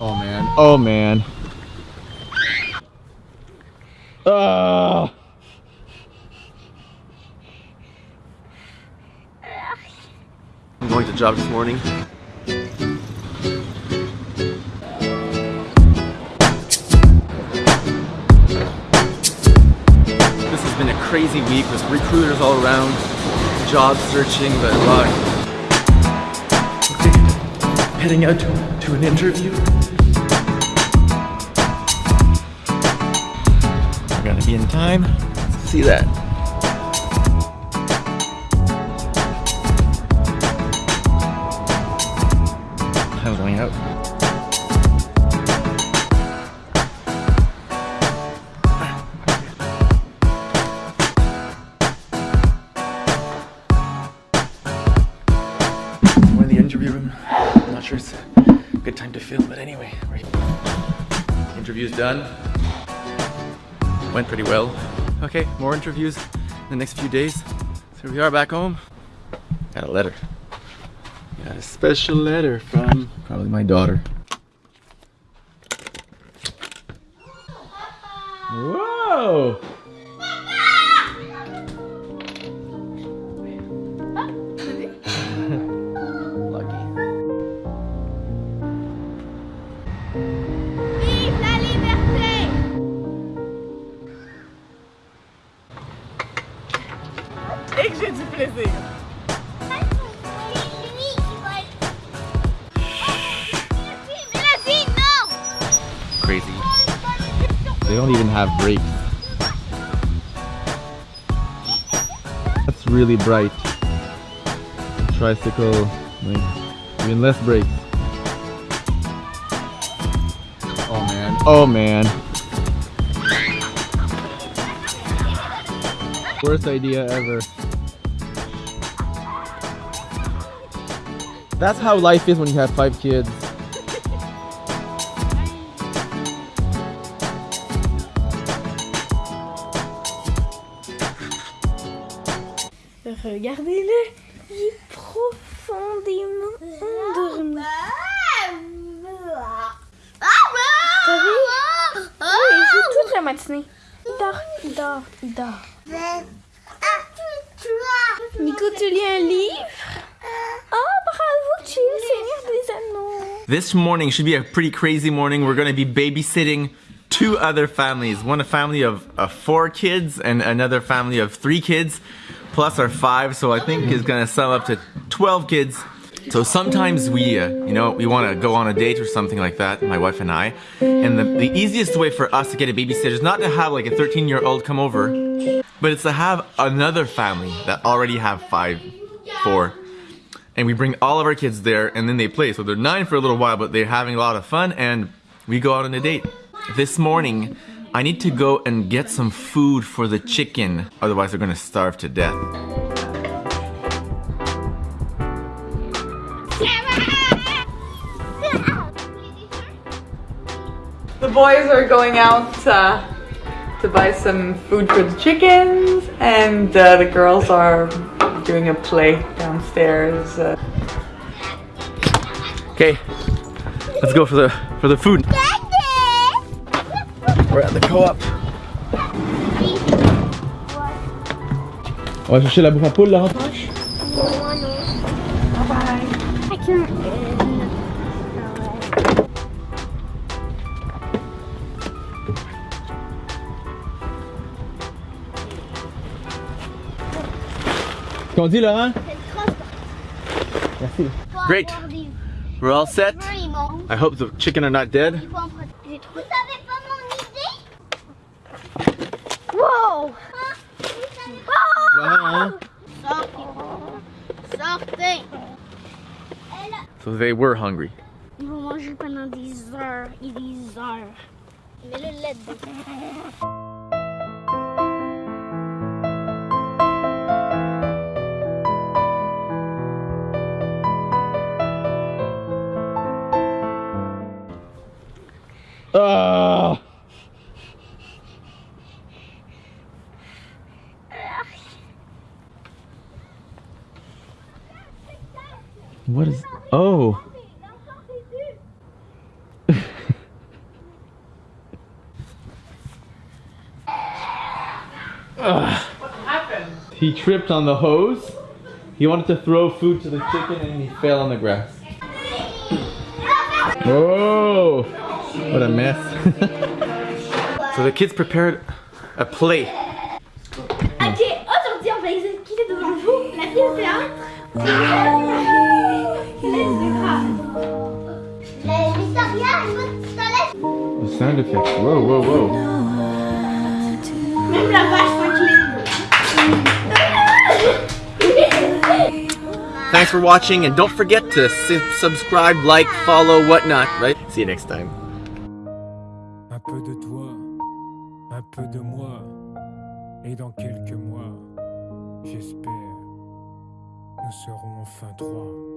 Oh man. Oh man. Ah. I'm going to job this morning. This has been a crazy week with recruiters all around, job searching, but luck. Okay, heading out to, to an interview. In time. See that. I'm going out. We're in the interview room. I'm not sure it's a good time to film, but anyway. Right. Interview's done. Went pretty well. Okay, more interviews in the next few days. So here we are back home. Got a letter. Got a special letter from probably my daughter. Whoa! Crazy. They don't even have brakes. That's really bright. Tricycle, even less brakes. Oh man. Oh man. Worst idea ever. That's how life is when you have five kids. Regardez-le, il est profondément endormi. T'as vu? Oui, il joue toute la matinée. Il dort, il dort, il dort. Nico, tu lis un livre? Des Anneaux. This morning should be a pretty crazy morning. We're going to be babysitting two other families. One a family of, of four kids and another family of three kids, plus our five. So I think is going to sum up to 12 kids. So sometimes we, uh, you know, we want to go on a date or something like that, my wife and I. And the, the easiest way for us to get a babysitter is not to have like a 13 year old come over, but it's to have another family that already have five, four, and we bring all of our kids there and then they play. So they're nine for a little while, but they're having a lot of fun and we go out on a date. This morning, I need to go and get some food for the chicken, otherwise they're gonna starve to death. The boys are going out uh, to buy some food for the chickens, and uh, the girls are doing a play downstairs. Uh, Okay, let's go for the for the food. We're at the co-op. On va chercher la bouffe à poule là. I can't. Qu'on dit Laurent? Merci. Great. We're all set. I hope the chicken are not dead. Vous savez pas mon idée Wow Sortez Sortez So they were hungry. Ils vont manger pendant des heures et des heures. Mais le lait dedans. Ah. What is... Oh! What happened? He tripped on the hose. He wanted to throw food to the chicken and he fell on the grass. Whoa. Oh. What a mess. so the kids prepared a plate. Ok, aujourd'hui on va exécuter devant vous la pièce de 1. Mais Victoria, elle veut pistolet. The sound effects. Whoa, whoa, whoa. Même la vache. Thanks for watching and don't forget to subscribe, like, follow, whatnot, right? See you next time. Peu de toi, un peu de moi, et dans quelques mois, j'espère, nous serons enfin trois.